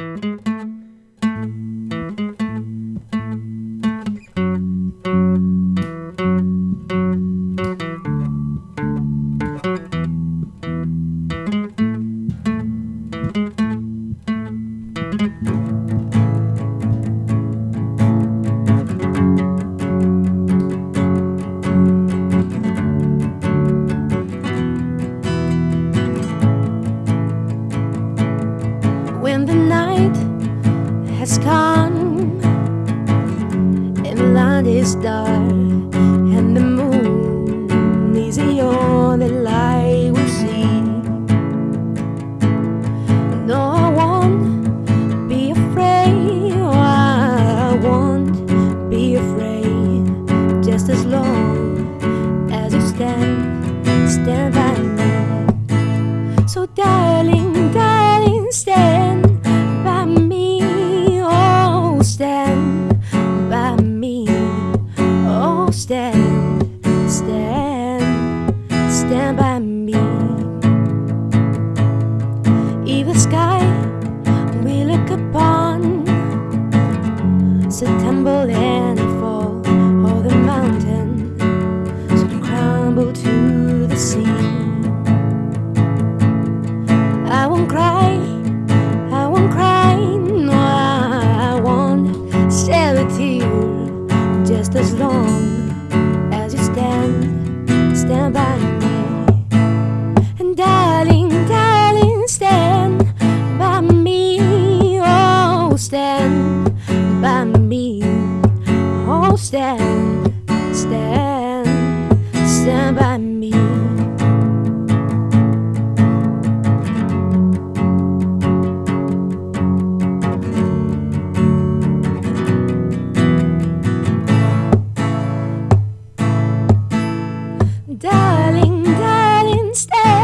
Música when the night has come and land is dark and the moon is the only light we see. No, I won't be afraid. Oh, I won't be afraid. Just as long as you stand, stand by me. So, darling, stand by me. Oh, stand, stand, by me. And darling, darling, stand by me, oh, stand by me, oh, stand, stand, stand by me. Darling, darling, stay.